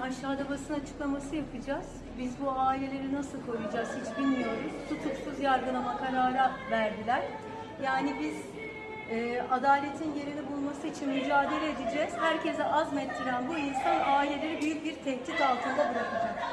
aşağıda basın açıklaması yapacağız. Biz bu aileleri nasıl koruyacağız hiç bilmiyoruz. Tutuksuz yargılama kararı verdiler. Yani biz e, adaletin yerini bulması için mücadele edeceğiz. Herkese azmettiren bu insan aileleri büyük bir tehdit altında bırakacak.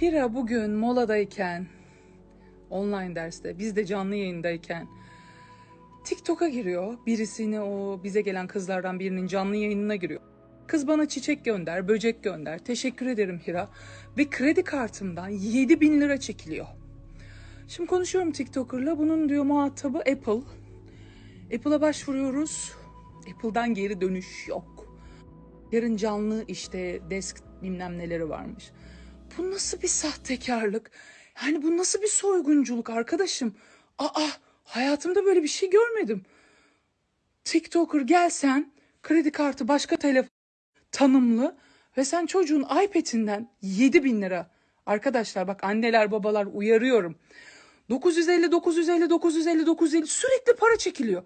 Hira bugün moladayken, online derste, biz de canlı yayındayken TikTok'a giriyor. Birisini o bize gelen kızlardan birinin canlı yayınına giriyor. Kız bana çiçek gönder, böcek gönder. Teşekkür ederim Hira. Ve kredi kartımdan 7 bin lira çekiliyor. Şimdi konuşuyorum TikToker'la. Bunun diyor muhatabı Apple. Apple'a başvuruyoruz. Apple'dan geri dönüş yok. Yarın canlı işte desk bilmem neleri varmış. Bu nasıl bir sahtekarlık? Yani bu nasıl bir soygunculuk arkadaşım? Aa hayatımda böyle bir şey görmedim. TikToker gelsen kredi kartı başka telefon tanımlı ve sen çocuğun iPad'inden 7 bin lira. Arkadaşlar bak anneler babalar uyarıyorum. 950 950 950 950 sürekli para çekiliyor.